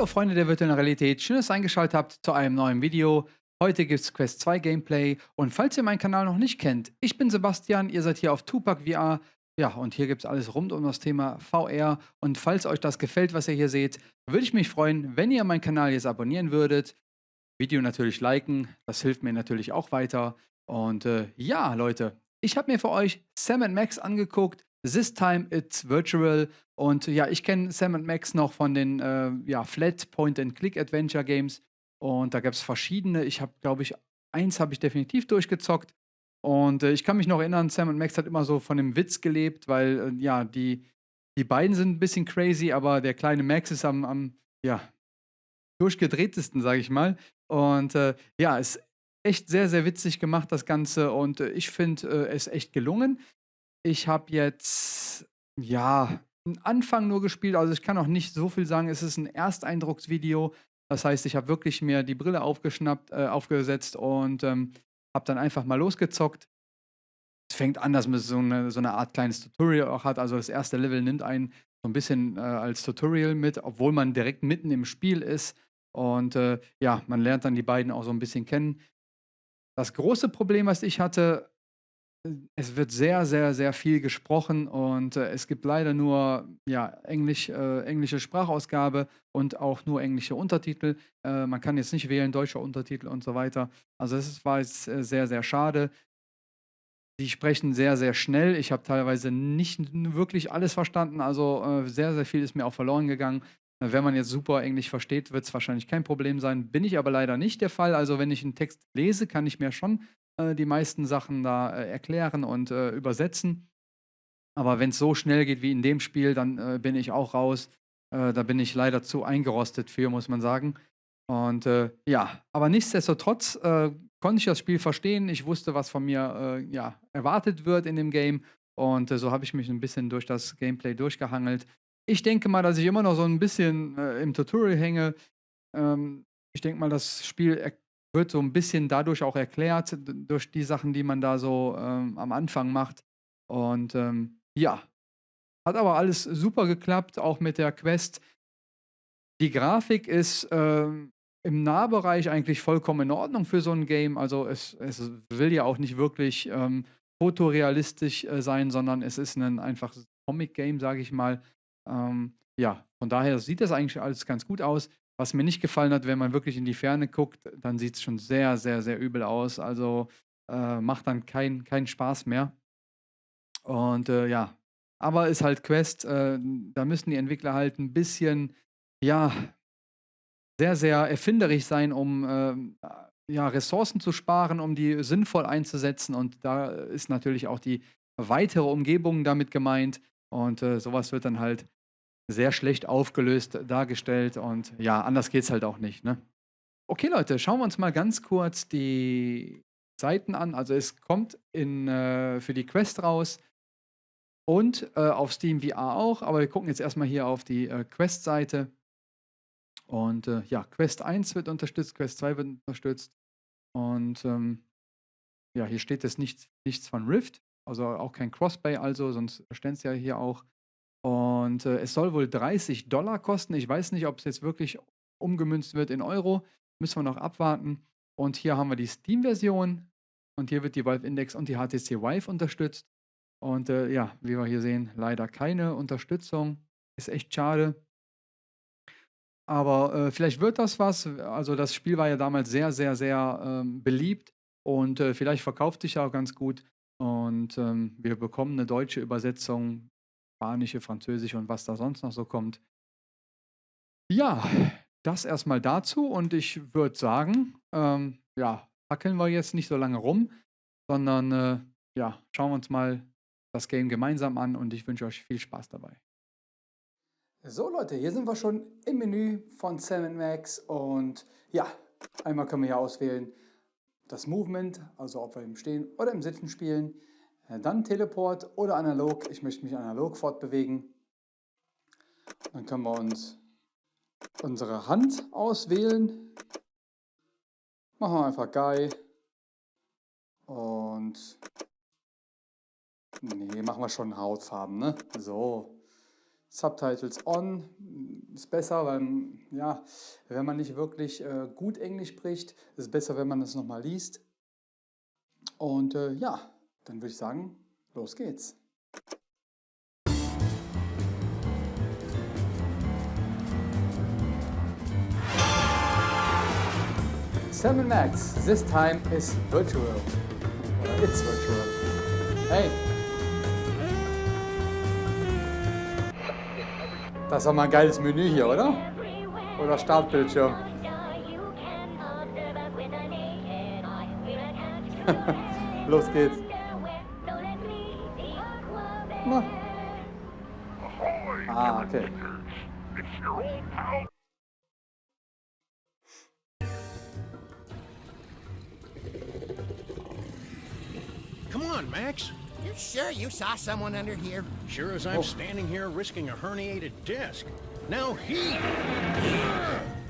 Hallo Freunde der virtuellen Realität, schön, dass ihr eingeschaltet habt zu einem neuen Video. Heute gibt es Quest 2 Gameplay und falls ihr meinen Kanal noch nicht kennt, ich bin Sebastian, ihr seid hier auf Tupac VR. Ja, und hier gibt es alles rund um das Thema VR und falls euch das gefällt, was ihr hier seht, würde ich mich freuen, wenn ihr meinen Kanal jetzt abonnieren würdet. Video natürlich liken, das hilft mir natürlich auch weiter. Und äh, ja, Leute, ich habe mir für euch Sam Max angeguckt. This time it's virtual. Und ja, ich kenne Sam Max noch von den äh, ja, Flat Point-and-Click Adventure Games. Und da gab es verschiedene. Ich habe, glaube ich, eins habe ich definitiv durchgezockt. Und äh, ich kann mich noch erinnern, Sam Max hat immer so von dem Witz gelebt, weil äh, ja, die, die beiden sind ein bisschen crazy, aber der kleine Max ist am, am ja, durchgedrehtesten, sage ich mal. Und äh, ja, ist echt sehr, sehr witzig gemacht, das Ganze. Und äh, ich finde äh, es echt gelungen. Ich habe jetzt, ja, einen Anfang nur gespielt. Also ich kann auch nicht so viel sagen. Es ist ein Ersteindrucksvideo. Das heißt, ich habe wirklich mir die Brille aufgeschnappt, äh, aufgesetzt und ähm, habe dann einfach mal losgezockt. Es fängt an, dass man so eine, so eine Art kleines Tutorial auch hat. Also das erste Level nimmt einen so ein bisschen äh, als Tutorial mit, obwohl man direkt mitten im Spiel ist. Und äh, ja, man lernt dann die beiden auch so ein bisschen kennen. Das große Problem, was ich hatte, es wird sehr, sehr, sehr viel gesprochen und äh, es gibt leider nur ja, Englisch, äh, englische Sprachausgabe und auch nur englische Untertitel. Äh, man kann jetzt nicht wählen, deutscher Untertitel und so weiter. Also das war jetzt äh, sehr, sehr schade. Die sprechen sehr, sehr schnell. Ich habe teilweise nicht wirklich alles verstanden. Also äh, sehr, sehr viel ist mir auch verloren gegangen. Wenn man jetzt super Englisch versteht, wird es wahrscheinlich kein Problem sein. Bin ich aber leider nicht der Fall. Also wenn ich einen Text lese, kann ich mir schon äh, die meisten Sachen da äh, erklären und äh, übersetzen. Aber wenn es so schnell geht wie in dem Spiel, dann äh, bin ich auch raus. Äh, da bin ich leider zu eingerostet für, muss man sagen. Und äh, ja, aber nichtsdestotrotz konnte ich das Spiel verstehen. Ich wusste, was von mir ja, erwartet wird in dem Game. Und so habe ich mich ein bisschen durch das Gameplay durchgehangelt. Ich denke mal, dass ich immer noch so ein bisschen im Tutorial hänge. Ähm, ich denke mal, das Spiel wird so ein bisschen dadurch auch erklärt, durch die Sachen, die man da so ähm, am Anfang macht. Und ähm, ja, hat aber alles super geklappt, auch mit der Quest. Die Grafik ist ähm, im Nahbereich eigentlich vollkommen in Ordnung für so ein Game. Also es, es will ja auch nicht wirklich ähm, fotorealistisch äh, sein, sondern es ist ein einfaches Comic-Game, sage ich mal. Ähm, ja, von daher sieht das eigentlich alles ganz gut aus. Was mir nicht gefallen hat, wenn man wirklich in die Ferne guckt, dann sieht es schon sehr, sehr, sehr übel aus. Also äh, macht dann keinen kein Spaß mehr. Und äh, ja, aber ist halt Quest, äh, da müssen die Entwickler halt ein bisschen, ja, sehr, sehr erfinderisch sein, um ähm, ja, Ressourcen zu sparen, um die sinnvoll einzusetzen. Und da ist natürlich auch die weitere Umgebung damit gemeint. Und äh, sowas wird dann halt sehr schlecht aufgelöst dargestellt und ja, anders geht es halt auch nicht. Ne? Okay, Leute, schauen wir uns mal ganz kurz die Seiten an. Also es kommt in, äh, für die Quest raus und äh, auf Steam VR auch, aber wir gucken jetzt erstmal hier auf die äh, Quest-Seite. Und äh, ja, Quest 1 wird unterstützt, Quest 2 wird unterstützt. Und ähm, ja, hier steht jetzt nichts, nichts von Rift. Also auch kein Crossplay, also, sonst ständ es ja hier auch. Und äh, es soll wohl 30 Dollar kosten. Ich weiß nicht, ob es jetzt wirklich umgemünzt wird in Euro. Müssen wir noch abwarten. Und hier haben wir die Steam-Version. Und hier wird die Valve Index und die HTC Vive unterstützt. Und äh, ja, wie wir hier sehen, leider keine Unterstützung. Ist echt schade. Aber äh, vielleicht wird das was. Also das Spiel war ja damals sehr, sehr, sehr ähm, beliebt. Und äh, vielleicht verkauft sich ja auch ganz gut. Und ähm, wir bekommen eine deutsche Übersetzung, spanische, französische und was da sonst noch so kommt. Ja, das erstmal dazu. Und ich würde sagen, ähm, ja, hackeln wir jetzt nicht so lange rum, sondern äh, ja, schauen wir uns mal das Game gemeinsam an und ich wünsche euch viel Spaß dabei. So Leute, hier sind wir schon im Menü von Sam Max und ja, einmal können wir hier auswählen, das Movement, also ob wir im Stehen oder im Sitzen spielen, dann Teleport oder analog. Ich möchte mich analog fortbewegen. Dann können wir uns unsere Hand auswählen. Machen wir einfach Guy. Und nee, machen wir schon Hautfarben, ne? So. Subtitles on ist besser, weil ja, wenn man nicht wirklich äh, gut Englisch spricht, ist es besser, wenn man es nochmal liest. Und äh, ja, dann würde ich sagen, los geht's. Sam Max, this time is virtual. It's virtual. Hey! Das doch mal ein geiles Menü hier, oder? Oder Startbildschirm. Los geht's. Na. Ah, okay. Come on, Max. You sure you saw someone under here? Sure as I'm Oh. standing here risking a herniated disc. Now he.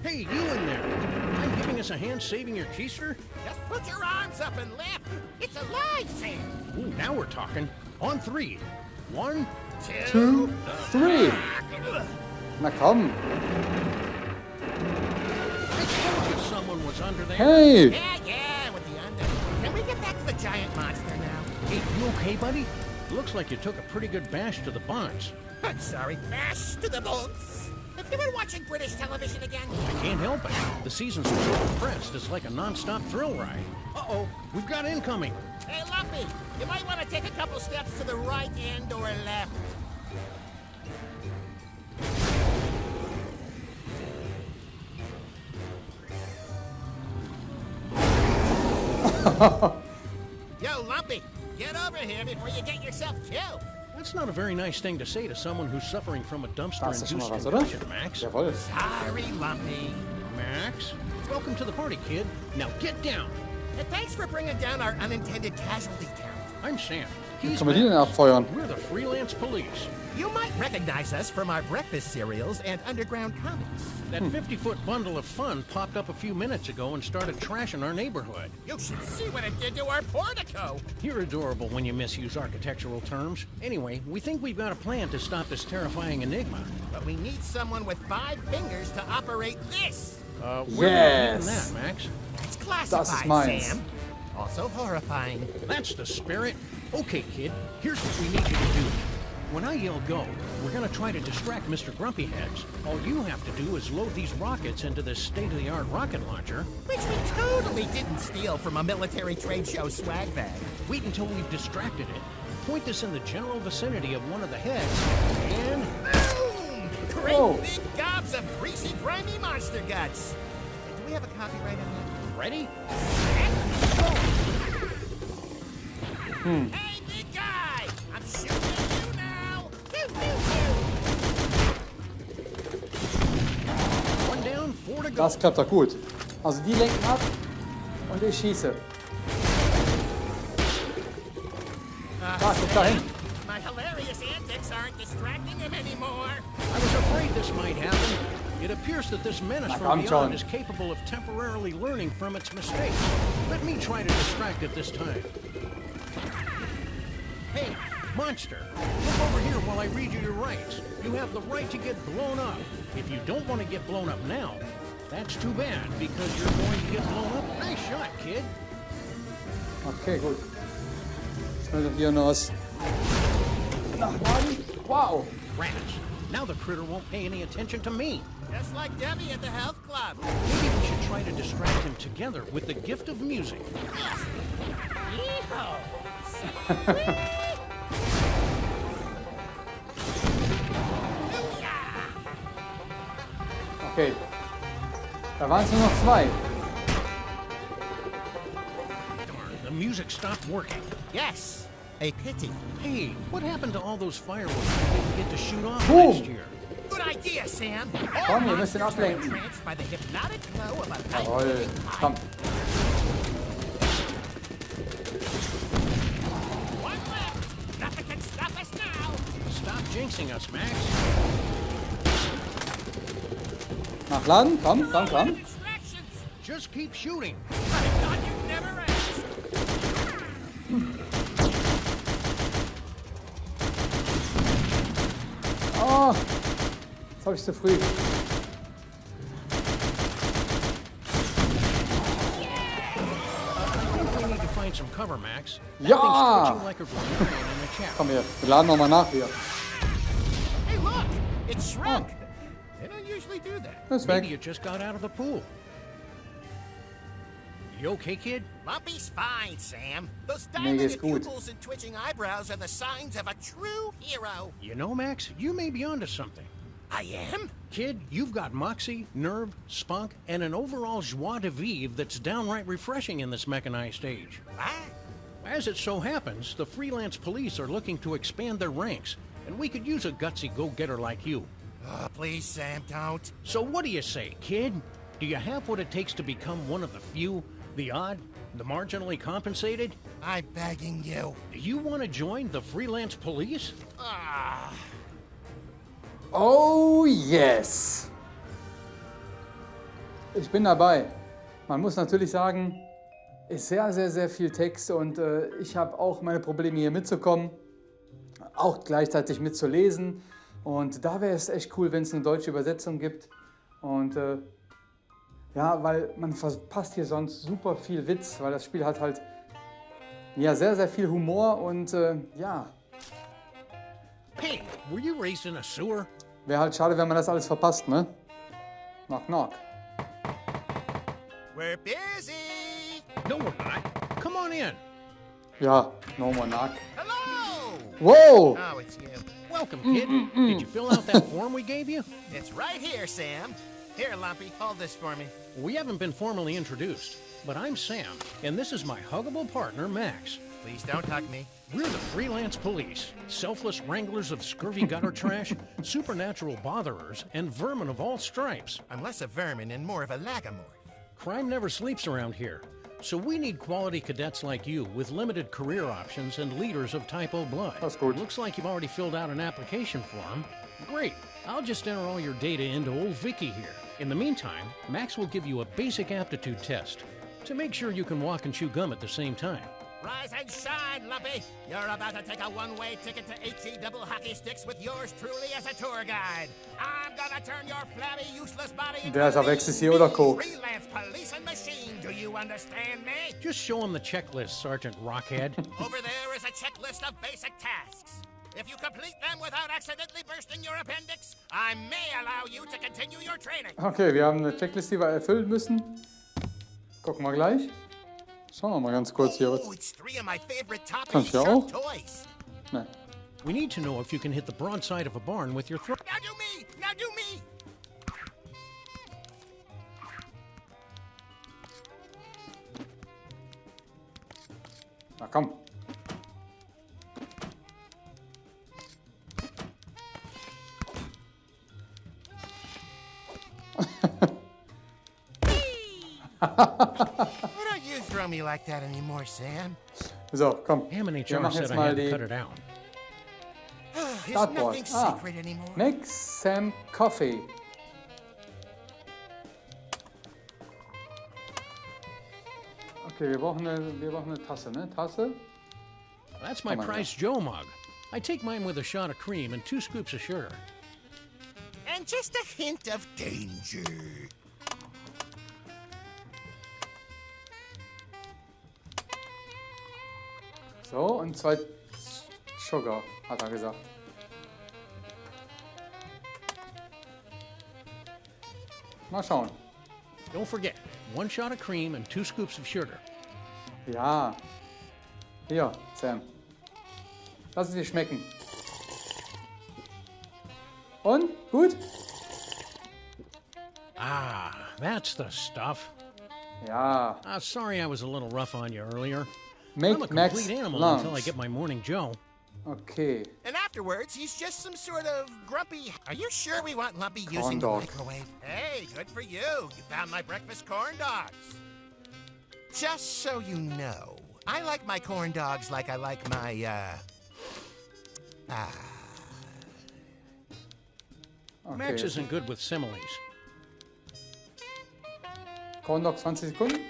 Hey, you in there. Mind giving us a hand saving your keister? Just put your arms up and lift. It's alive, Sam. Ooh, now we're talking. On three. One. Two, three. Na komm. I told you someone was under there. Hey! Yeah, yeah, with the under. Can we get back to the giant monster now? Hey, you okay, buddy? Looks like you took a pretty good bash to the buns. I'm sorry. Mash to the bones. Have you been watching British television again? I can't help it. The seasons are so compressed, it's like a non-stop thrill ride. Uh-oh, we've got incoming. Hey, Lumpy, you might want to take a couple steps to the right and or left. Yo, Lumpy, get over here before you get yourself killed. That's not a very nice thing to say to someone who's suffering from a Das ist schon dumpster-induced mal was, oder? concussion, Max. Jawohl. Sorry, Lumpy. Max, welcome to the party, kid. Now get down. And thanks for bringing down our unintended casualty count. I'm Sam. He's kann man die denn Max. We're the freelance police. You might recognize us from our breakfast cereals and underground comics. That 50-foot bundle of fun popped up a few minutes ago and started trashing our neighborhood. You should see what it did to our portico. You're adorable when you misuse architectural terms. Anyway, we think we've got a plan to stop this terrifying enigma. But we need someone with five fingers to operate this. Uh, where are we Yes. that, Max? It's classified, Das ist meins. Sam. Also horrifying. That's the spirit. Okay, kid, here's what we need you to do. When I yell go, we're gonna try to distract Mr. Grumpy Heads. All you have to do is load these rockets into this state-of-the-art rocket launcher. Which we totally didn't steal from a military trade show swag bag. Wait until we've distracted it. Point this in the general vicinity of one of the heads, and Boom! Great Whoa. big gobs of greasy, grimy monster guts. Do we have a copyright on ready? that? Hmm. Hey, big Das klappt doch gut. Also die lenken ab und ich schieße. Da, guck da hin. My hilarious antics aren't distracting him anymore. I was afraid this might happen. It appears that this menace from beyond is capable of temporarily learning from its mistakes. Let me try to distract it this time. Hey, monster, look over here while I read you your rights. You have the right to get blown up. If you don't want to get blown up now, that's too bad, because you're going to get blown up. Nice shot, kid. Okay, gut. Schnell doch hier noch was nachladen. Wow. Rats. Now the critter won't pay any attention to me. Just like Debbie at the health club. Maybe we should try to distract him together with the gift of music. Yeehaw! Okay. Da waren es nur noch zwei. The music stopped working. Yes, a pity. Hey, what happened to all those fireworks we didn't get to shoot off Boom. last year? Good idea, Sam. Komm, wir müssen ablenken. Entranced by the hypnotic glow of a Jawohl. Komm. One left. Nothing can stop us now. Stop jinxing us, Max. Nachladen. Komm, komm, komm. Distractions. Just keep shooting. I thought you'd never ask. Oh, Oh, das habe ich zu früh. I think we need to find some cover, Max. That Ja! thing's twitching like a grammarian in a chat. Komm her, wir laden nochmal nach hier. Hey, look! It shrunk. They don't usually do that. Das ist Maybe weg. you just got out of the pool. You okay, kid? Lumpy's fine, Sam. Those Nee, dilated pupils and twitching eyebrows are the signs of a true hero. You know, Max, you may be onto something. I am? Kid, you've got moxie, nerve, spunk, and an overall joie de vivre that's downright refreshing in this mechanized age. What? As it so happens, the freelance police are looking to expand their ranks, and we could use a gutsy go-getter like you. Oh, please, Sam, don't. So what do you say, kid? Do you have what it takes to become one of the few, the odd, the marginally compensated? I'm begging you. Do you want to join the freelance police? Ah, Oh yes! Ich bin dabei. Man muss natürlich sagen, ist sehr, sehr, sehr viel Text und äh, ich habe auch meine Probleme hier mitzukommen, auch gleichzeitig mitzulesen. Und da wäre es echt cool, wenn es eine deutsche Übersetzung gibt. Und äh, ja, weil man verpasst hier sonst super viel Witz, weil das Spiel hat halt ja sehr, sehr viel Humor und äh, ja, Hey, were you raised in a sewer? wäre halt schade, wenn man das alles verpasst, ne? Knock, knock. we're busy. No, we're not. Come on in. Ja, no more knock. Hello. Wow! Oh, it's you. Welcome, mm, kid. Mm, Did you mm. fill out that form we gave you? It's right here, Sam. Here, Lumpy, hold this for me. We haven't been formally introduced, but I'm Sam, and this is my huggable partner, Max. Please don't hug me. We're the freelance police, selfless wranglers of scurvy gutter trash, supernatural botherers, and vermin of all stripes. I'm less a vermin and more of a lagomorph. Crime never sleeps around here, so we need quality cadets like you with limited career options and leaders of Type O blood. That's good. Looks like you've already filled out an application form. Great. I'll just enter all your data into old Vicky here. In the meantime, Max will give you a basic aptitude test to make sure you can walk and chew gum at the same time. Rise and shine, Lumpy. You're about to take a one-way ticket to HE Double Hockey Sticks with yours truly as a tour guide. I'm gonna turn your flabby, useless body into Wer ist a am Ecstasy oder Coke? freelance police and machine. Do you understand me? Just show him the checklist, Sergeant Rockhead. Over there is a checklist of basic tasks. If you complete them without accidentally bursting your appendix, I may allow you to continue your training. Okay, wir haben eine Checkliste, die wir erfüllen müssen. Gucken wir gleich. Schauen wir mal ganz kurz hier. Was... it's three of my favorite top Kann ich ja auch. toys. Ne. we need to know if you can hit the broadside of a barn with your throat. Now do me! Now do me! Na komm. Why don't you throw me like that anymore, Sam? So, komm. Ham and Wir HR machen said jetzt I mal had to die cut it out. It's Dartboard. nothing Ah. anymore. Make Sam Coffee. Okay, wir brauchen eine, wir brauchen eine Tasse, ne? Tasse. That's my Oh my Price Joe mug. I take mine with a shot of cream and two scoops of sugar. And just a hint of danger. So, und zwei Sugar, hat er gesagt. Mal schauen. Don't forget, one shot of cream and two scoops of sugar. Ja. Hier, Sam. Lass es dir schmecken. Und? Gut? Ah, that's the stuff. Ja. Ah, sorry I was a little rough on you earlier. Make I'm a Max complete animal lunch. until I get my morning Joe. Okay. And afterwards, he's just some sort of grumpy. Are you sure we want Lumpy Corn using dog. the microwave? Hey, good for you. You found my breakfast corn dogs. Just so you know, I like my corn dogs like I like my, uh. Ah. okay. Max isn't good with similes. Corn Dog 20 Sekunden.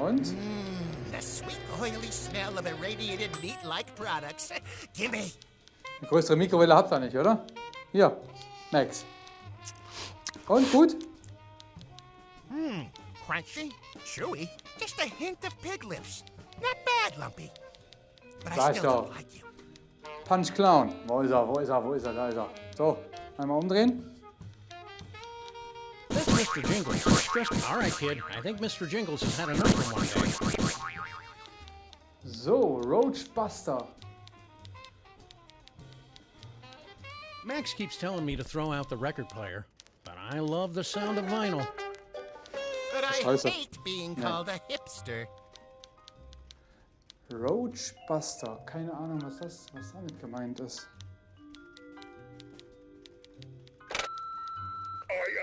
Und? the sweet, oily smell of irradiated meat-like products. Gimme. Eine größere Mikrowelle habt ihr nicht, oder? Hier, Max. Und gut? Crunchy, chewy, just a hint of pig lips. Not bad, Lumpy. But I Sag still don't like you. Punch Clown. Wo ist er? Wo ist er? Wo ist er? Da ist er. So, einmal umdrehen. That's Mr. Jingles. It's just, all right, kid. I think Mr. Jingles has had enough for one day. So, Roach Buster. Max keeps telling me to throw out the record player, but I love the sound of vinyl. But I hate being called a hipster. Roach Buster. Keine Ahnung, was das, was damit gemeint ist.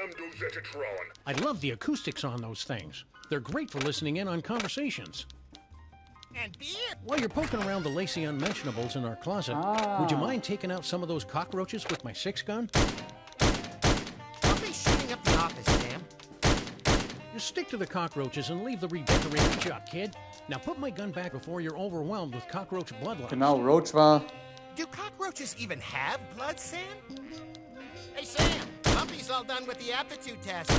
I am Dozetatron. I love the acoustics on those things. They're great for listening in on conversations. And beer. While you're poking around the lacy unmentionables in our closet, would you ah. mind taking out some of those cockroaches with my six gun? Don't be shooting up the office, Sam. Just stick to the cockroaches and leave the redecorating job, kid. Now put my gun back before you're overwhelmed with cockroach bloodlines. Genau, Roach war. Do cockroaches even have blood, Sam? Hey, Sam. Lumpy's all done with the aptitude test.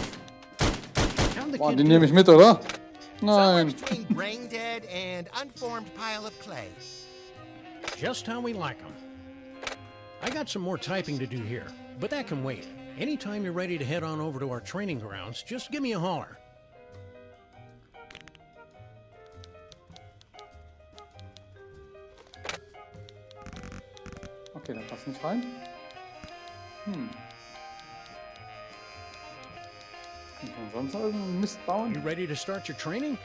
How'd the Boah, kid den do? nehme ich mit, oder? Nein. brain dead and unformed pile of clay. Just how we like 'em. I got some more typing to do here, but that can wait. Anytime you're ready to head on over to our training grounds, just give me a holler. Okay, da passt nicht rein. Hm. Sonst noch irgendeinen You ready to start your training?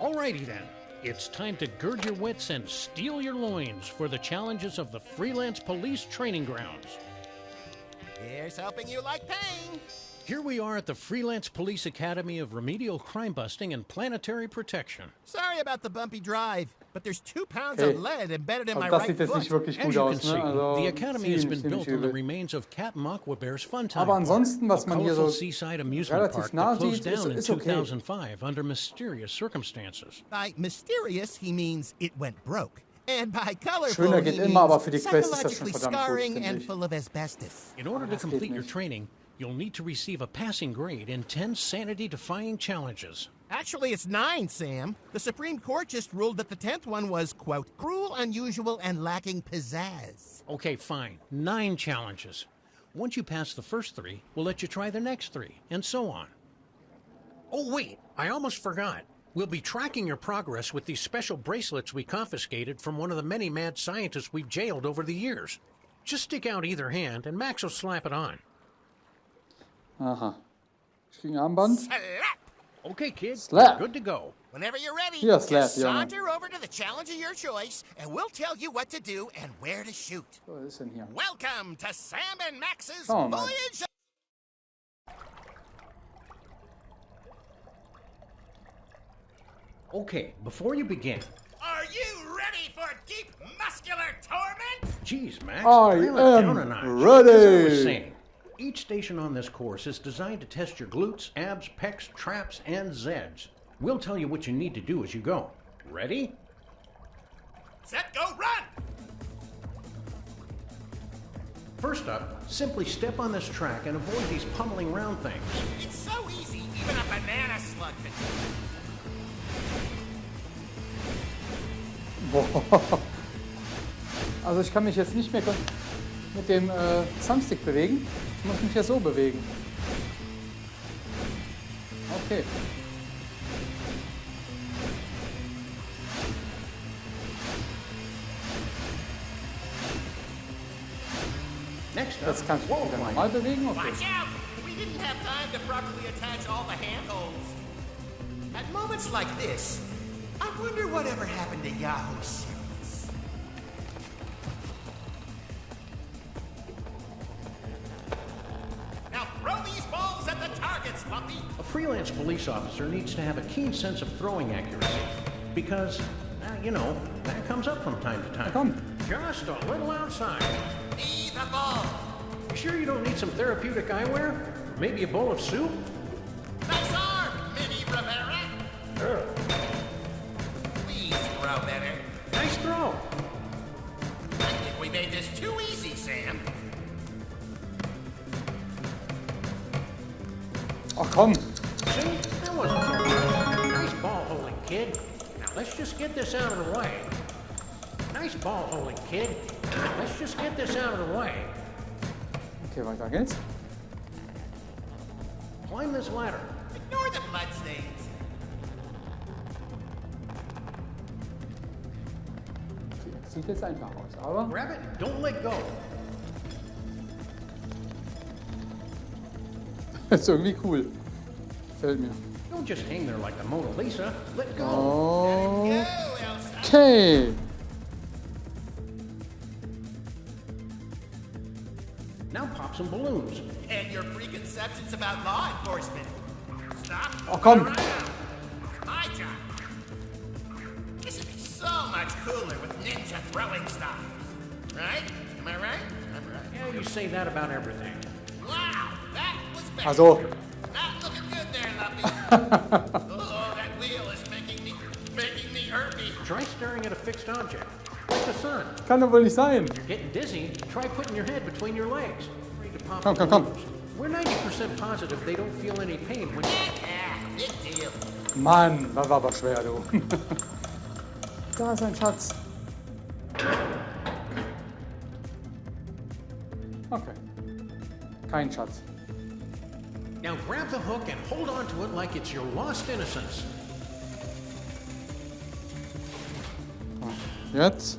Alrighty then. It's time to gird your wits and steel your loins for the challenges of the Freelance Police Training Grounds. Here's hoping you like pain. Here we are at the Freelance Police Academy of Remedial Crime Busting and Planetary Protection. Sorry about the bumpy drive, but there's two pounds Hey. of eh, lead embedded in my right sieht jetzt nicht foot. wirklich As gut you can aus, see, ne? Also the academy has been built on the remains of Captain Aquabear's Fun Time Aber ansonsten, was a man hier so seaside amusement park that closed sieht, ist- down in ist okay. 2005 under mysterious circumstances. By mysterious, he means it went broke. And by colorful, Schöner he geht immer, aber für die Quest ist das schon psychologically verdammt gut, scarring finde and ich. full of asbestos. In order to complete your training, you'll need to receive a passing grade in 10 sanity-defying challenges. Actually, it's nine, Sam. The Supreme Court just ruled that the tenth one was, quote, cruel, unusual, and lacking pizzazz. Okay, fine. Nine challenges. Once you pass the first three, we'll let you try the next three, and so on. Oh, wait, I almost forgot. We'll be tracking your progress with these special bracelets we confiscated from one of the many mad scientists we've jailed over the years. Just stick out either hand, and Max will slap it on. Uh-huh. Aha. Ich krieg ein Armband. Slap! Okay, kid. Slap. Good to go. Whenever you're ready, Hier, slap, just Junge. saunter over to the challenge of your choice, and we'll tell you what to do and where to shoot. Oh, so, was ist denn hier? Welcome to Sam and Max's Schauen wir mal. Voyage Okay, before you begin. Are you ready for deep muscular torment? Geez, Max. I dial it down am a notch. ready. As I was saying, each station on this course is designed to test your glutes, abs, pecs, traps, and zeds. We'll tell you what you need to do as you go. Ready? Set, go, run! First up, simply step on this track and avoid these pummeling round things. It's so easy, even a banana slug can do it. Boah. Also ich kann mich jetzt nicht mehr kon- mit dem äh, Thumbstick bewegen. Ich muss mich ja so bewegen. Okay. Next up, Jetzt kann ich mich wall wieder climbing. normal bewegen. Okay. Watch out! We didn't have time to properly attach all the handholds. At moments like this, I wonder whatever happened to Yahoo freelance police officer needs to have a keen sense of throwing accuracy because, uh, you know, that comes up from time to time. Come. Just a little outside. Leave the ball. You sure you don't need some therapeutic eyewear? Maybe a bowl of soup? Nice arm, Mini Rivera. Sure. Please throw better. Nice throw. I think we made this too easy, Sam. Oh come. Nice ball holding, kid. Let's just get this out of the way. Okay, weiter geht's. Climb this ladder. Ignore the bloodstains. Sieht jetzt einfach aus, aber Grab it and don't let go. ist irgendwie cool. Gefällt mir. Don't just hang there like the Mona Lisa. Let go. Oh. Go, Elsa. Okay. Now pop some balloons. And your preconceptions about law enforcement. Stop. Oh, komm. Right. My job. This would be so much cooler with ninja throwing stars. Right? Am I right? I'm right. Yeah, you say that about everything. Wow, that was better. Also, Not looking good there, Lumpy. oh, that wheel is making me, making me herpy. Try staring at a fixed object, like the sun. kann doch wohl nicht sein. Getting dizzy? Try putting your head between your legs. Ready Come, come, come. We're 90% positive they don't feel any pain when Yeah, big deal. Mann, das war aber schwer, du. da ist ein Schatz. Okay. Kein Schatz. Now grab the hook and hold on to it like it's your lost innocence. Jetzt.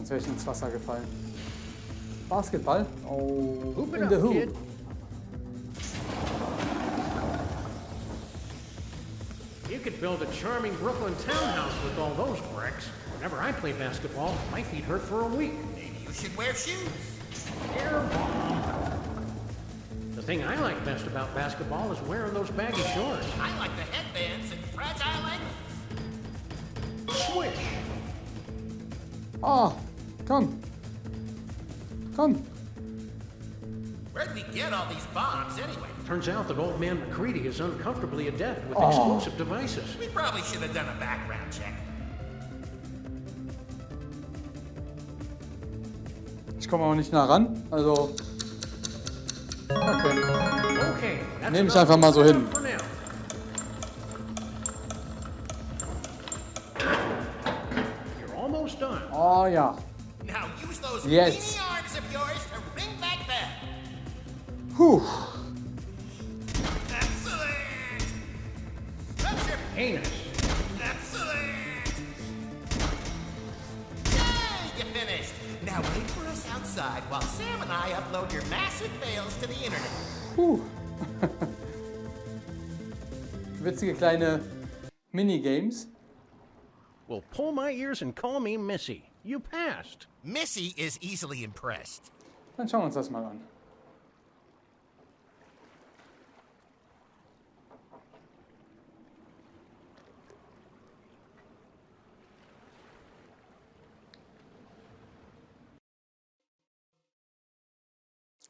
Sonst wäre ich ins Wasser gefallen. Basketball? Oh, Hoop it in the up, hoop. kid. You could build a charming Brooklyn townhouse with all those bricks. Whenever I play basketball, my feet hurt for a week. Maybe you should wear shoes. Air ball. The thing I like best about basketball is wearing those baggy shorts. I like the headbands and fragile ankles. Swish. Ah, get all these bombs anyway? Turns out that old man McCready is uncomfortably adept with Oh. explosive devices. We probably should have done a background check. Ich komme auch nicht nah ran, also. Okay. Okay, that's Nehm ich enough einfach mal so hin. for now. You're almost done. Oh ja. Now use those Yes. Puh. Excellent! That's your Anus. excellent! Yay! You finished. Now wait for us outside while Sam and I upload your massive fails to the internet. Puh. Witzige kleine Minigames. Well, pull my ears and call me Missy. You passed. Missy is easily impressed. Dann schauen wir uns das mal an.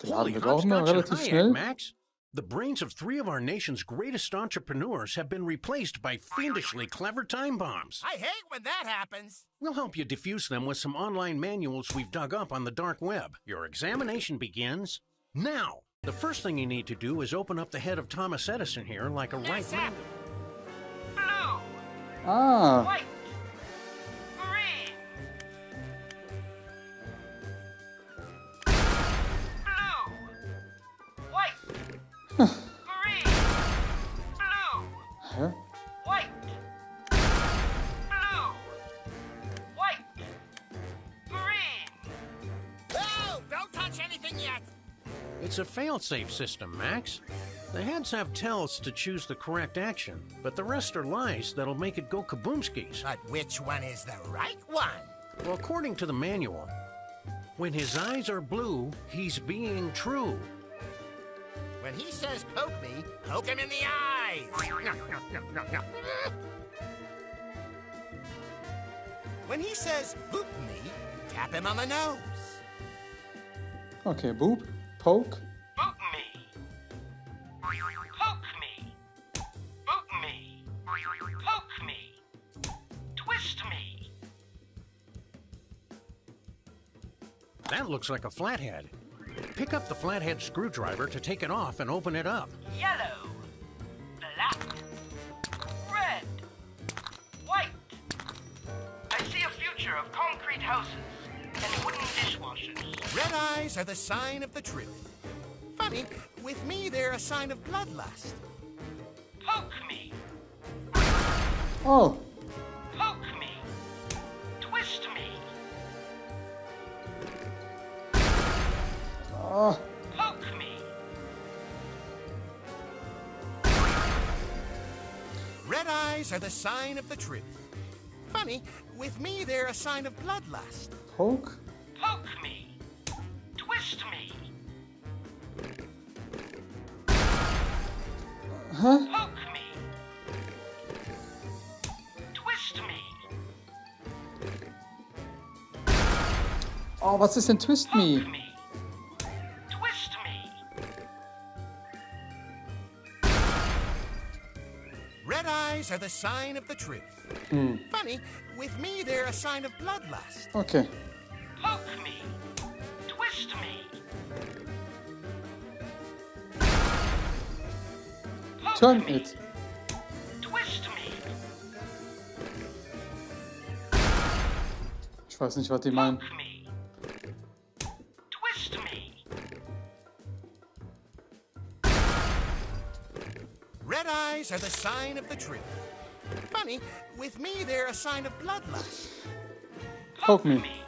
Geladen wird auch hopscotch and relativ Hayek. Max. The brains of three of our nation's greatest entrepreneurs have been replaced by fiendishly clever time bombs. I hate when that happens. We'll help you defuse them with some online manuals we've dug up on the dark web. Your examination begins now. The first thing you need to do is open up the head of Thomas Edison here like a right sir. man. Ah, white, green, blue, hä? white, blue, white, green. Oh, don't touch anything yet. It's a failsafe system, Max. The heads have tells to choose the correct action, but the rest are lies that'll make it go kaboomskis. But which one is the right one? Well, according to the manual, when his eyes are blue, he's being true. When he says poke me, poke him in the eyes. No, no, no, no, no. When he says poop me, tap him on the nose. Okay, Boob, Poke. Boot me. Poke me. Boot me. Poke me. Twist me. That looks like a flathead. Pick up the flathead screwdriver to take it off and open it up. Yellow. Black. Red. White. I see a future of concrete houses and wooden dishwashers. Red eyes are the sign of the truth. Funny, with me they're a sign of bloodlust. Poke me. Oh, oh, Poke me. Red eyes are the sign of the truth. Funny, with me they're a sign of bloodlust. poke. Poke me. Twist me. Huh? Poke me. Twist me. Oh, was ist denn Twist Poke Me? me. Red eyes are the sign of the truth. Hmm. Funny, with me they're a sign of bloodlust. Okay. Poke me. Twist me. Poke Turn me. it. Twist me. Ich weiß nicht, was die meinen. Are the sign of the truth. Funny, with me they're a sign of bloodlust. Poke me.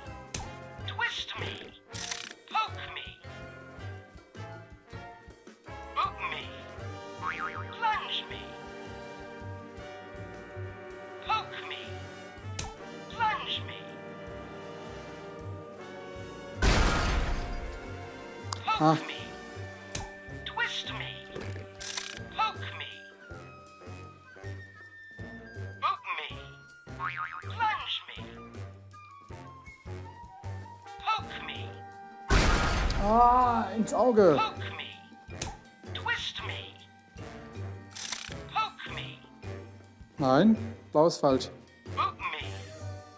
Blau falsch. Poke me.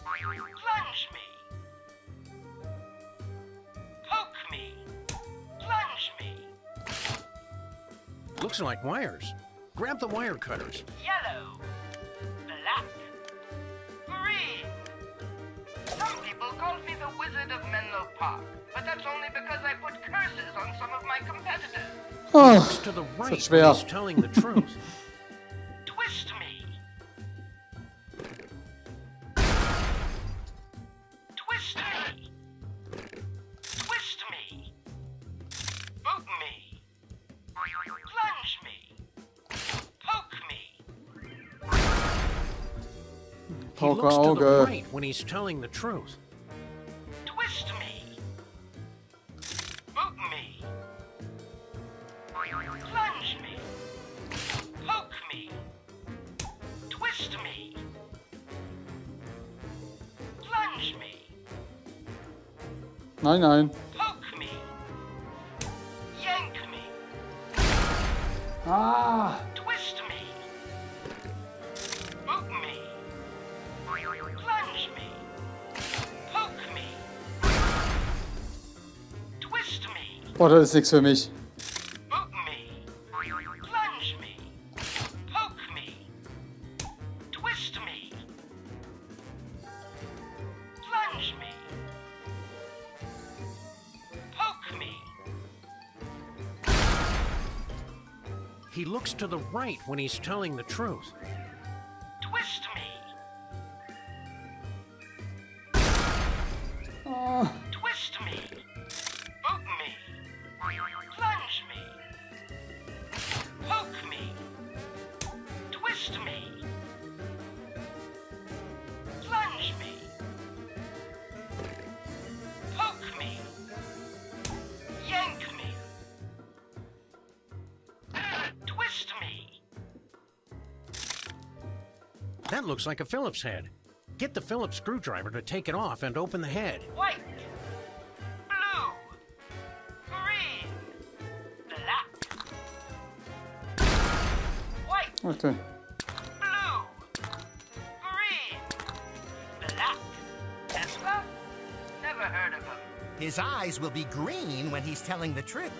Plunge me. Poke me. Plunge me. Looks like wires. Grab the wire cutters. Yellow. Black. Green. Some people call me the Wizard of Menlo Park, but that's only because I put curses on some of my competitors. Oh, To the right That's when schwer. telling the truth. He Poker looks to the Auge. right when he's telling the truth. Twist me. Poke me. Plunge me. Poke me. Twist me. Plunge me. Nein, nein. Me. boah, das ist nichts für mich. Me. Plunge me. Poke me. Twist me. Plunge me. Poke me. He looks to the right when he's telling the truth. That looks like a Phillips head. Get the Phillips screwdriver to take it off and open the head. White, blue, green, black. White, okay. blue, green, black. Tesla? Never heard of him. His eyes will be green when he's telling the truth.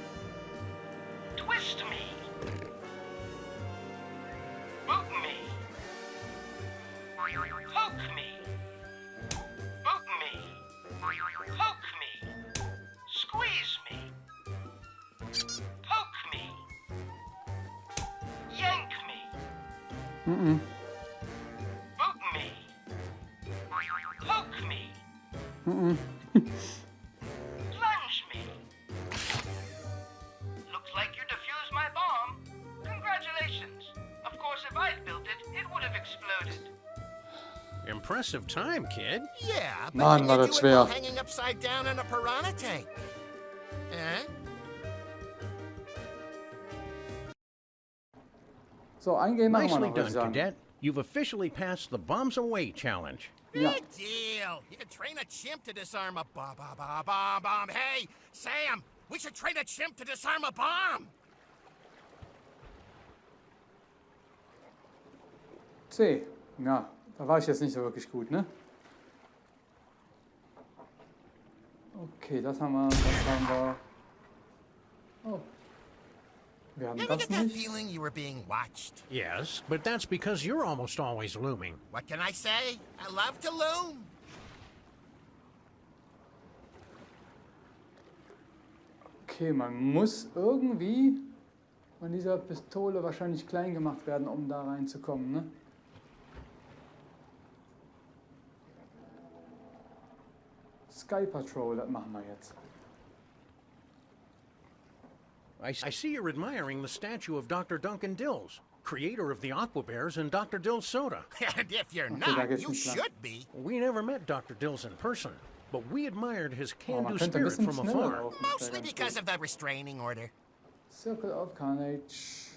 Time, kid. Yeah, but Mann, can war you das do it while schwer. hanging upside down in a piranha tank? Huh? So, ein Game machen wir Nicely noch, würde done, sagen. cadet. You've officially passed the bombs away challenge. Ja. Big deal. You can train a chimp to disarm a bomb, bomb, bomb, bomb, bomb. Hey, Sam, we should train a chimp to disarm a bomb. C. Ja, da war ich jetzt nicht so wirklich gut, ne? Okay, das haben wir, das haben wir. Oh. Wir haben You ever das get that nicht. feeling you were being watched? Yes, but that's because you're almost always looming. What can I say? I love to loom. Okay, man muss irgendwie von dieser Pistole wahrscheinlich klein gemacht werden, um da reinzukommen, ne? Sky Patrol, das machen wir. I, I see you're admiring the statue of Dr. Duncan Dills, creator of the Aqua Bears and Dr. Dills soda. and if you're not, you should be. We never met Dr. Dills in person, but we admired his Oh, can-do man spirit from afar. laufen. das wär Mostly because of the restraining order. Circle of Carnage.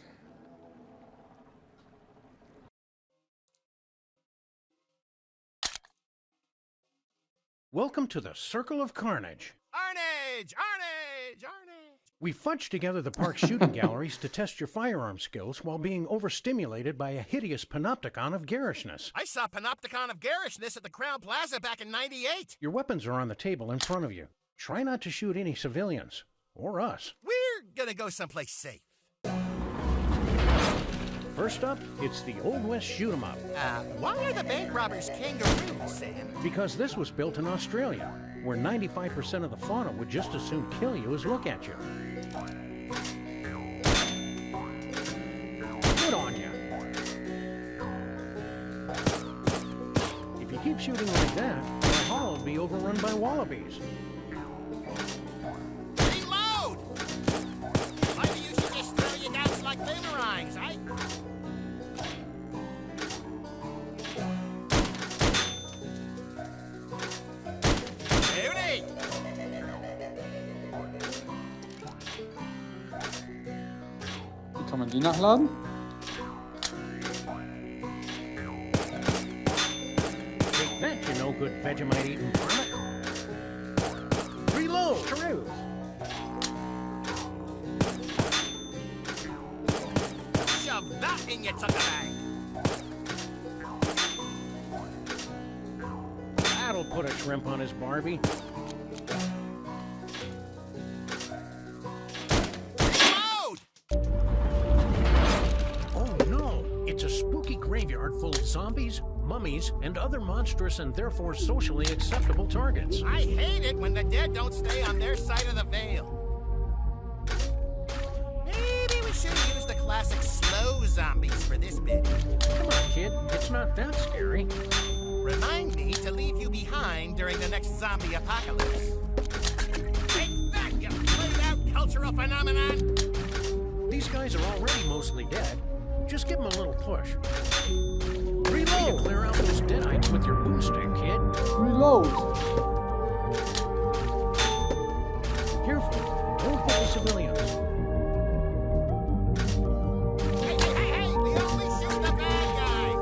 Welcome to the Circle of Carnage. Arnage! Arnage! Arnage! We fudged together the park's shooting galleries to test your firearm skills while being overstimulated by a hideous panopticon of garishness. I saw Panopticon of Garishness at the Crowne Plaza back in 98. Your weapons are on the table in front of you. Try not to shoot any civilians. Or us. We're gonna go someplace safe. First up, it's the Old West shoot 'em up. Uh, why are the bank robbers kangaroos, Sam? Because this was built in Australia, where 95% of the fauna would just as soon kill you as look at you. Good on you. If you keep shooting like that, my hall will be overrun by wallabies. Reload! Maybe you should just throw your guns like boomerangs, eh? Kann man die nachladen? That, you no good Vegemite eating. Reload! Shove that in your tucker bag. That'll put a shrimp on his Barbie. Mummies, and other monstrous and therefore socially acceptable targets. I hate it when the dead don't stay on their side of the veil. Maybe we should use the classic slow zombies for this bit. Come on, kid. It's not that scary. Remind me to leave you behind during the next zombie apocalypse. Take that, you played out cultural phenomenon! These guys are already mostly dead. Just give them a little push. Reload! Clear out those deadites with your boomstick, kid. Reload! Careful. Don't hit the civilians. Hey, hey, hey, hey! We only shoot the bad guys!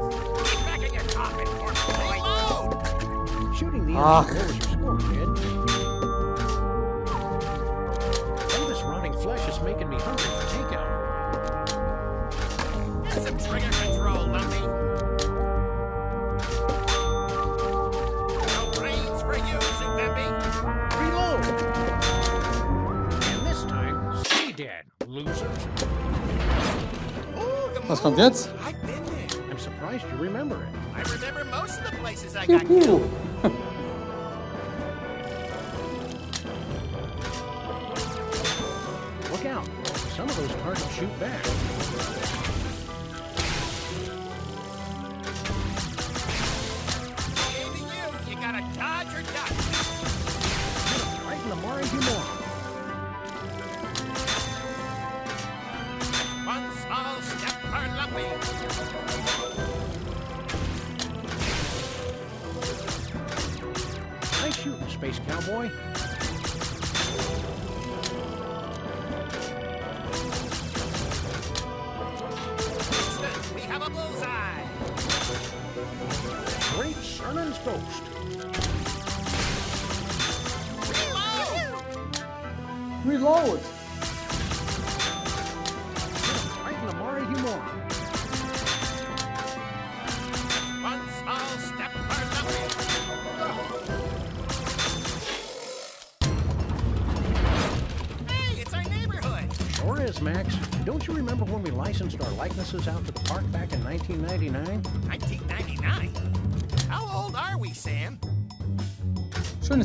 Get back in your coffin, poor Reload! Shooting the Ah. enemy Was kommt jetzt? I've been there. I'm surprised you remember it. I remember most of the places I got killed.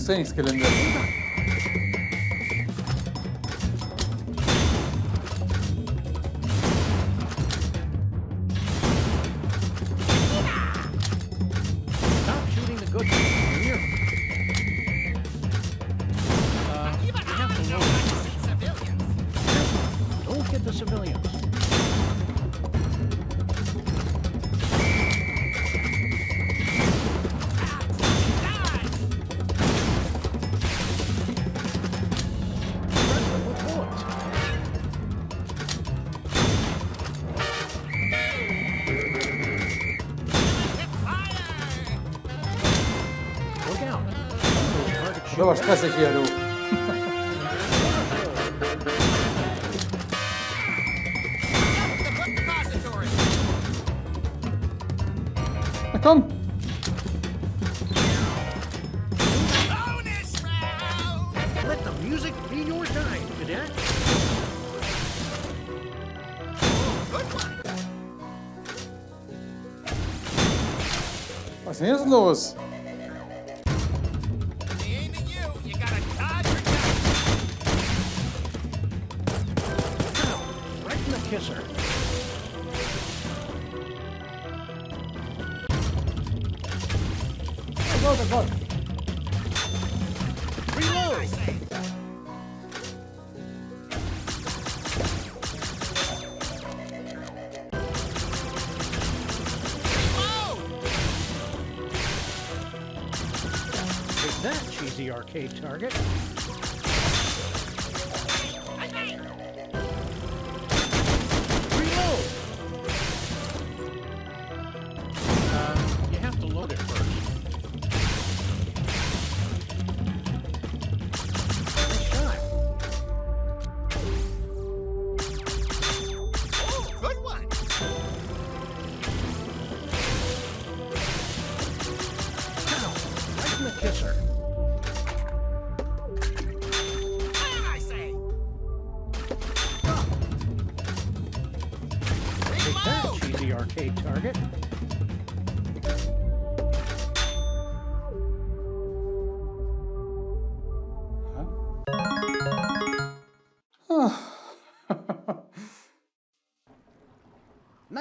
Schönes Trainingsgelände. Stop shooting the good music be your guide, cadet. Good one. Was ist denn jetzt los?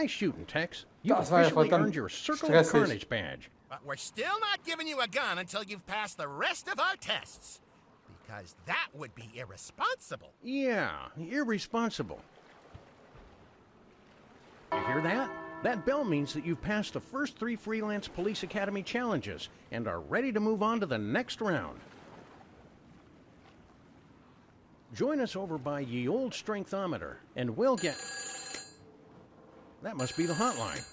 Nice shooting, Tex. You've Das officially verdammt earned your Circle of. Carnage badge. But we're still not giving you a gun until you've passed the rest of our tests. Because that would be irresponsible. Yeah, irresponsible. You hear that? That bell means that you've passed the first three Freelance Police Academy challenges and are ready to move on to the next round. Join us over by Ye Old Strengthometer, and we'll get. That must be the hotline.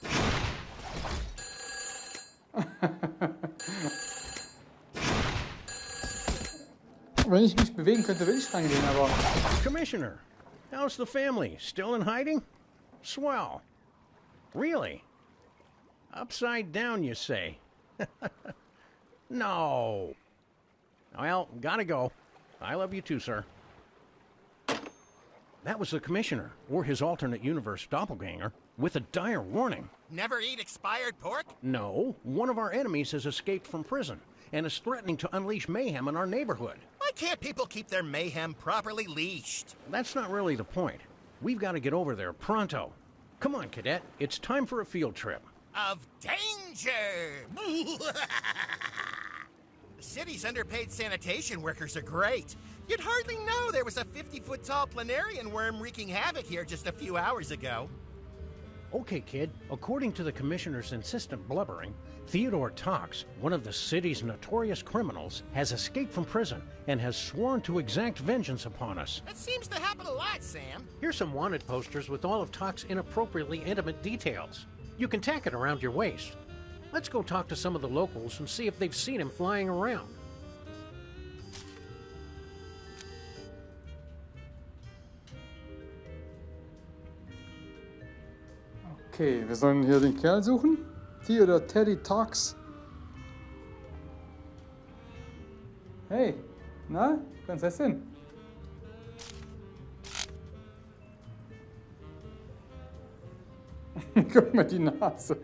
Wenn ich mich bewegen könnte, will ich reingehen, aber Commissioner, how's the family? Still in hiding? Swell. Really? Upside down, you say? no. Well, gotta go. I love you too, sir. That was the commissioner, or his alternate universe doppelganger. With a dire warning. Never eat expired pork? No, one of our enemies has escaped from prison and is threatening to unleash mayhem in our neighborhood. Why can't people keep their mayhem properly leashed? That's not really the point. We've got to get over there pronto. Come on, cadet. It's time for a field trip. Of danger! the city's underpaid sanitation workers are great. You'd hardly know there was a 50 foot tall planarian worm wreaking havoc here just a few hours ago. Okay, kid. According to the commissioner's insistent blubbering, Theodore Tox, one of the city's notorious criminals, has escaped from prison and has sworn to exact vengeance upon us. That seems to happen a lot, Sam. Here's some wanted posters with all of Tox's inappropriately intimate details. You can tack it around your waist. Let's go talk to some of the locals and see if they've seen him flying around. Okay, wir sollen hier den Kerl suchen. Theodore Teddy Talks. Hey, na, Prinzessin? Guck mal die Nase.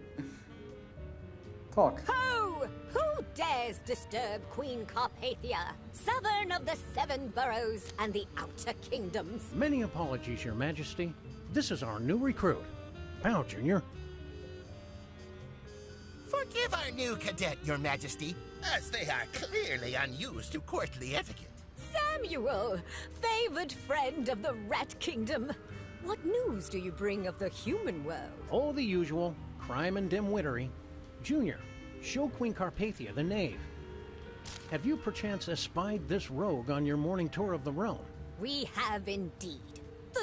Talk. Ho! Who dares disturb Queen Carpathia, southern of the seven boroughs and the outer kingdoms? Many apologies, Your Majesty. This is our new recruit. Bow, Junior. Forgive our new cadet, Your Majesty, as they are clearly unused to courtly etiquette. Samuel, favored friend of the Rat Kingdom. What news do you bring of the human world? All the usual crime and dim-wittery. Junior, show Queen Carpathia the knave. Have you perchance espied this rogue on your morning tour of the realm? We have indeed.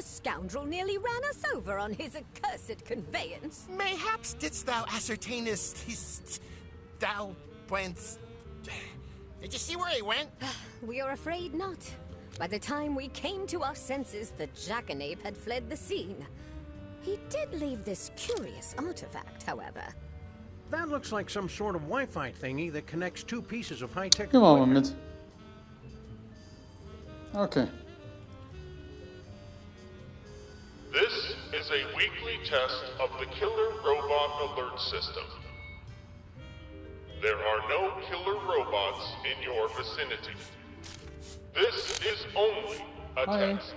The scoundrel nearly ran us over on his accursed conveyance. Mayhaps didst thou ascertainest his... thou went... Did you see where he went? We are afraid not. By the time we came to our senses, the jackanape had fled the scene. He did leave this curious artifact, however. That looks like some sort of Wi-Fi thingy that connects two pieces of high-tech Come on, mal equipment. Okay. Is a weekly test of the Killer Robot Alert System. There are no killer robots in your vicinity. This is only a Hi. test.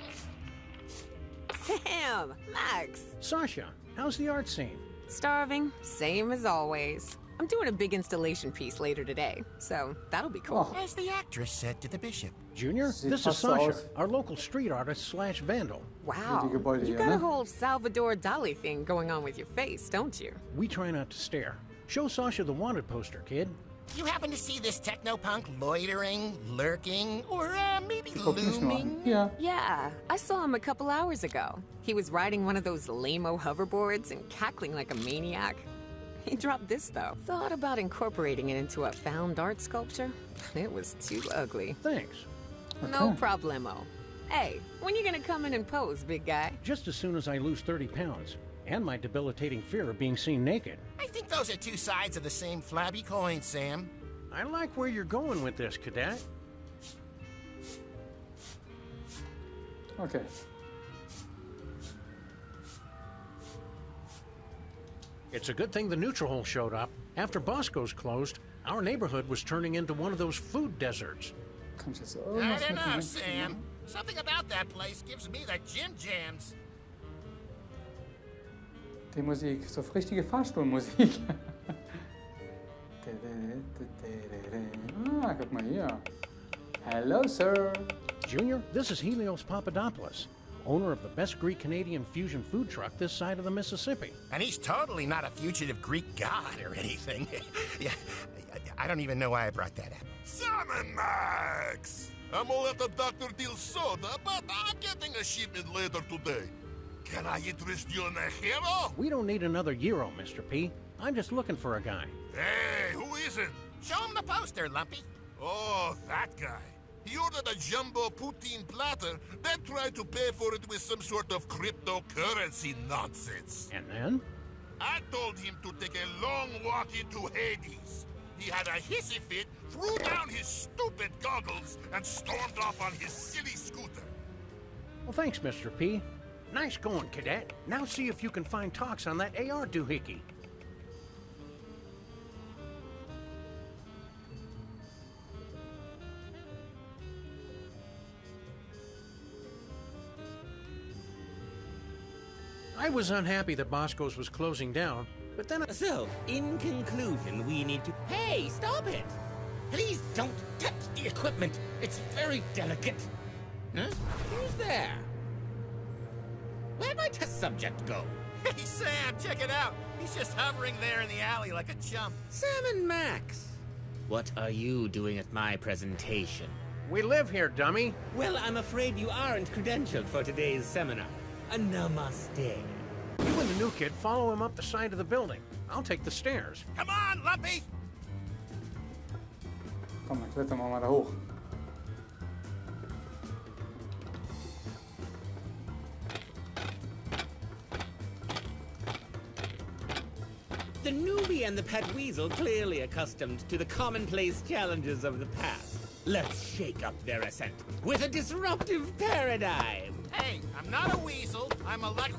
Sam, Max, Sasha, how's the art scene? starving, same as always. I'm doing a big installation piece later today, so that'll be cool. Oh, As the actress said to the bishop. Junior, Sieht this is Sasha, our local street artist slash vandal. Wow, you got a whole Salvador Dali thing going on with your face, don't you? We try not to stare. Show Sasha the wanted poster, kid. You happen to see this technopunk loitering, lurking, or uh, maybe guck mich nur an. looming? Ja. Yeah, I saw him a couple hours ago. He was riding one of those lame-o hoverboards and cackling like a maniac. He dropped this though. Thought about incorporating it into a found art sculpture. It was too ugly. Thanks. No problemo. Hey, when you gonna come in and pose, big guy? Just as soon as I lose 30 pounds, and my debilitating fear of being seen naked. I think those are two sides of the same flabby coin, Sam. I like where you're going with this, cadet. Okay. It's a good thing the neutral hole showed up. After Bosco's closed, our neighborhood was turning into one of those food deserts. Kann ich I don't mit know, Sam. Something about that place gives me the gin jams. Die Musik, so richtige Fahrstuhlmusik. ah, guck mal hier. Hello, sir. Junior, this is Helios Papadopoulos, owner of the best Greek Canadian fusion food truck this side of the Mississippi. And he's totally not a fugitive Greek god or anything. yeah, I- I don't even know why I brought that up. Salmon Max! I'm all out of Dr. Dills soda, but I'm getting a shipment later today. Can I interest you in a hero? We don't need another Euro, Mr. P. I'm just looking for a guy. Hey, who is it? Show him the poster, Lumpy. Oh, that guy. He ordered a jumbo poutine platter, then tried to pay for it with some sort of cryptocurrency nonsense. And then? I told him to take a long walk into Hades. He had a hissy fit, threw down his stupid goggles, and stormed off on his silly scooter. Well, thanks, Mr. P. Nice going, cadet. Now see if you can find Tox on that AR doohickey. I was unhappy that Bosco's was closing down, but then I... So, in conclusion, we need to. Hey, stop it! Please don't touch the equipment. It's very delicate. Huh? Who's there? Where'd my test subject go? Hey, Sam, check it out. He's just hovering there in the alley like a chump. Sam and Max. What are you doing at my presentation? We live here, dummy. Well, I'm afraid you aren't credentialed for today's seminar. A namaste. You and the new kid follow him up the side of the building. I'll take the stairs. Come on, Lumpy! Komm, dann klettern wir mal da hoch. The newbie and the pet weasel clearly accustomed to the commonplace challenges of the past. Let's shake up their ascent with a disruptive paradigm. Hey, I'm not a weasel. I'm a luck.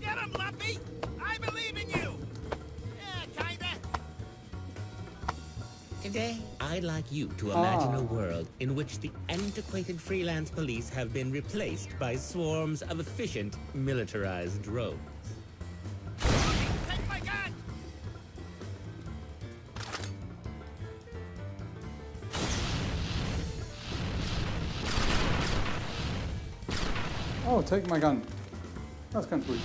Get him, Lumpy! I believe in you! Yeah, kinda. Today, I'd like you to ah. imagine a world in which the antiquated freelance police have been replaced by swarms of efficient, militarized drones. Oh, take my gun. Das ist ganz gut.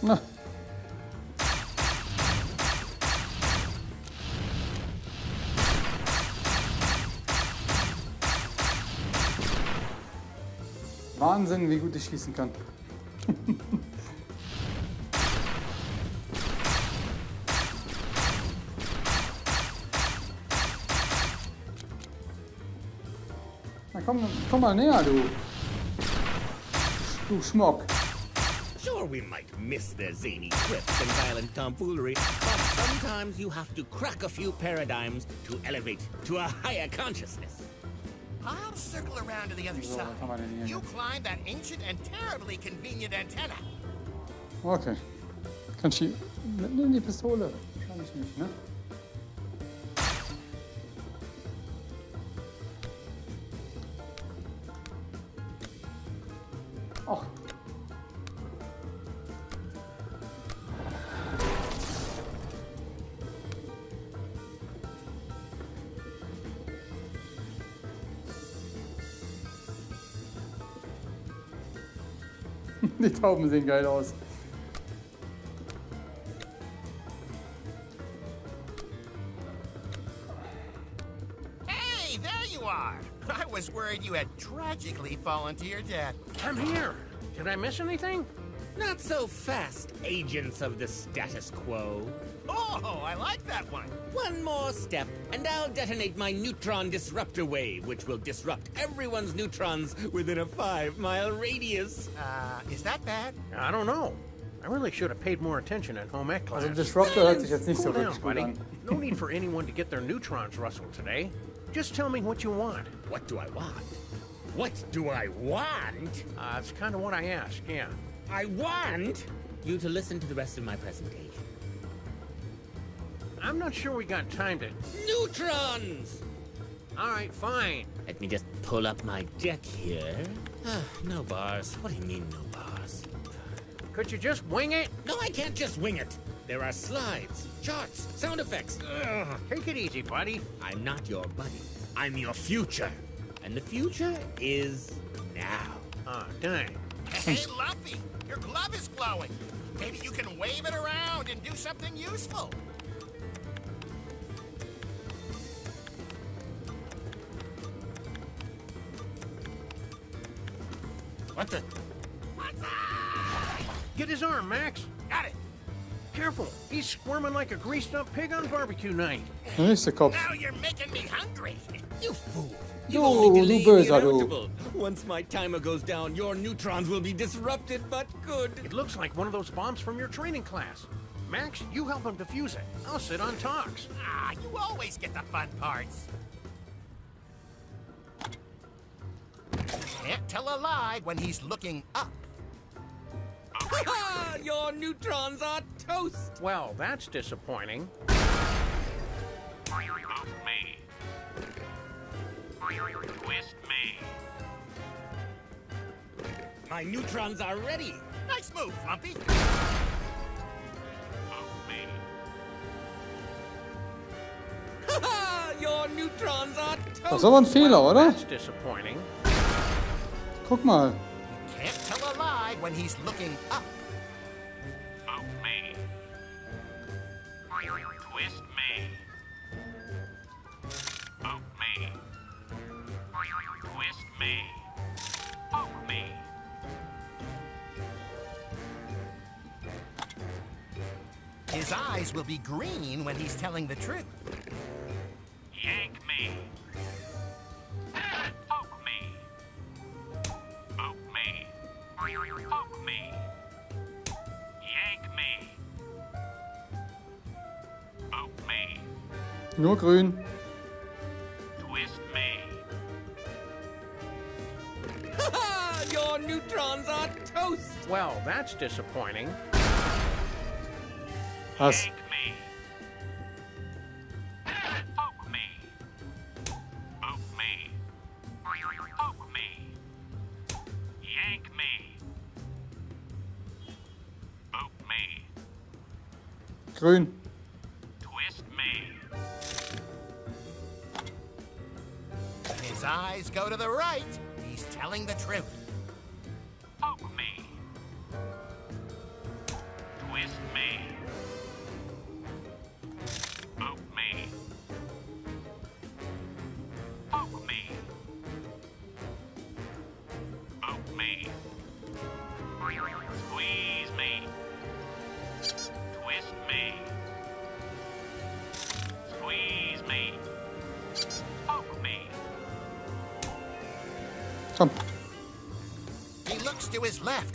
Na. Wahnsinn, wie gut ich schießen kann. Na komm, komm mal näher, du. Du Schmock. Sure, we might miss their zany quips and violent tomfoolery, but sometimes you have to crack a few paradigms to elevate to a higher consciousness. I'll circle around to the other So, side. kann man denn hier You climb that ancient and terribly convenient antenna. Okay. Kann ich die... Nimm die Pistole. Wahrscheinlich nicht, ne? Tauben sehen geil aus. Hey, there you are! I was worried you had tragically fallen to your death. I'm here. Did I miss anything? Not so fast, agents of the status quo. Oh, I like that one. One more step, and I'll detonate my neutron disruptor wave, which will disrupt everyone's neutrons within a five mile radius. Uh, is that bad? I don't know. I really should have paid more attention in home ec class. Also Disruptor hört sich jetzt nicht so Cool down, gut buddy. an. No need for anyone to get their neutrons rustled today. Just tell me what you want. What do I want? What do I want? Uh, it's kind of what I asked, yeah. I want you to listen to the rest of my presentation. I'm not sure we got time to... Neutrons! All right, fine. Let me just pull up my deck here. Ah, no bars. What do you mean, no bars? Could you just wing it? No, I can't just wing it. There are slides, charts, sound effects. Ugh. Take it easy, buddy. I'm not your buddy. I'm your future. And the future is now. Ah, dang. Hey, Lumpy, your glove is glowing. Maybe you can wave it around and do something useful. What the? What's up? Get his arm, Max. Got it. Careful. He's squirming like a greased up pig on barbecue night. Der nächste Kopf. Now you're making me hungry. You fool. Du, You only du delayed böser, the du. inevitable. Once my timer goes down, your neutrons will be disrupted, but good. It looks like one of those bombs from your training class. Max, you help him defuse it. I'll sit on Tox. Ah, you always get the fun parts. Can't tell a lie when he's looking up. Your neutrons are toast! Well, that's disappointing. Me. Twist me. My neutrons are ready! Nice move, Lumpy. me. Your neutrons are Das toast! ist aber ein Fehler, oder? That's disappointing. Guck mal. Can't tell His eyes will be green when he's telling the truth. Yank me. Poke me. Poke me. Poke me. Yank me. Poke me. Nur grün. Twist me. Your neutrons are toast! Well, that's disappointing. Was? Yank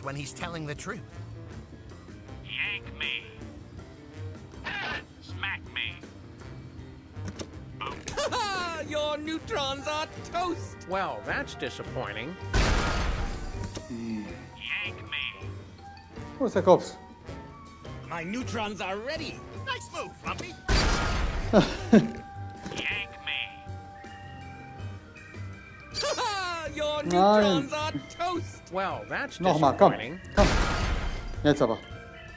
when he's telling the truth. Yank me. Smack me. Your neutrons are toast! Well, that's disappointing. Yank me. Wo ist der Kopf? My neutrons are ready! Nice move, Lumpy. Yank me. Your Nein. neutrons are toast! Well, that's Nochmal, komm. disappointing. Komm. Jetzt aber.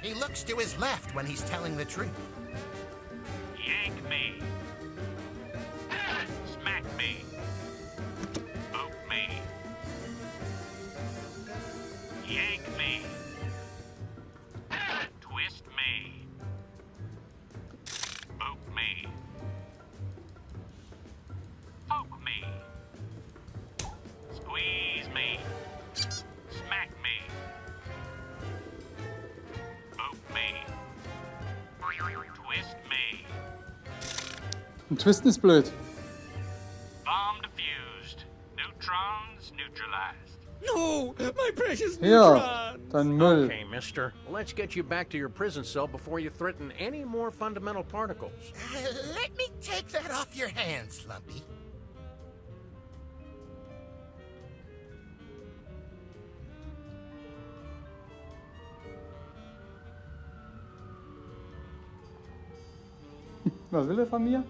He looks to his left when he's telling the truth. Twisten ist blöd. Bomb defused. Neutrons neutralized. No! My precious neutrons! dein Müll. Okay, mister. Let's get you back to your prison cell before you threaten any more fundamental particles. Let me take that off your hands, Lumpy. Was will er von mir?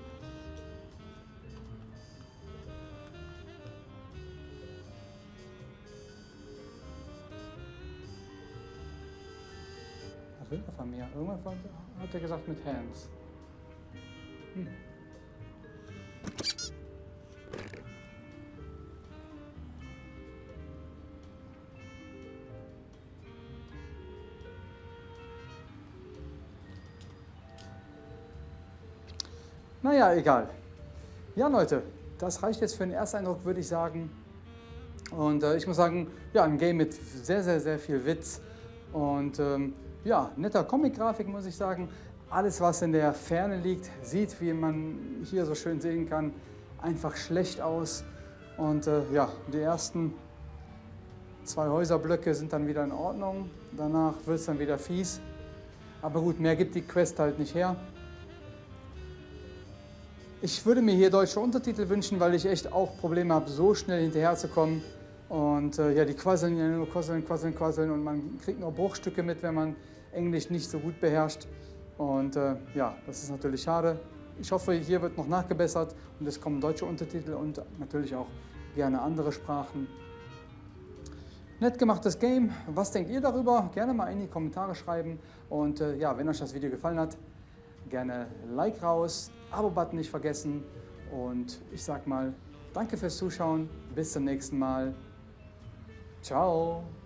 Was will er von mir? Irgendwas hat er gesagt mit Hands. Hm. Naja, egal. Ja, Leute, das reicht jetzt für den Ersteindruck, würde ich sagen. Und äh, ich muss sagen, ja, ein Game mit sehr, sehr, sehr viel Witz. Und ähm, ja, netter Comic-Grafik, muss ich sagen. Alles, was in der Ferne liegt, sieht, wie man hier so schön sehen kann, einfach schlecht aus. Und äh, ja, die ersten zwei Häuserblöcke sind dann wieder in Ordnung. Danach wird es dann wieder fies. Aber gut, mehr gibt die Quest halt nicht her. Ich würde mir hier deutsche Untertitel wünschen, weil ich echt auch Probleme habe, so schnell hinterher zu kommen. Und äh, ja, die quasseln ja nur quasseln, quasseln, quasseln und man kriegt nur Bruchstücke mit, wenn man Englisch nicht so gut beherrscht. Und äh, ja, das ist natürlich schade. Ich hoffe, hier wird noch nachgebessert und es kommen deutsche Untertitel und natürlich auch gerne andere Sprachen. Nett gemachtes Game. Was denkt ihr darüber? Gerne mal in die Kommentare schreiben. Und äh, ja, wenn euch das Video gefallen hat, gerne Like raus, Abo-Button nicht vergessen. Und ich sag mal, danke fürs Zuschauen. Bis zum nächsten Mal. Ciao.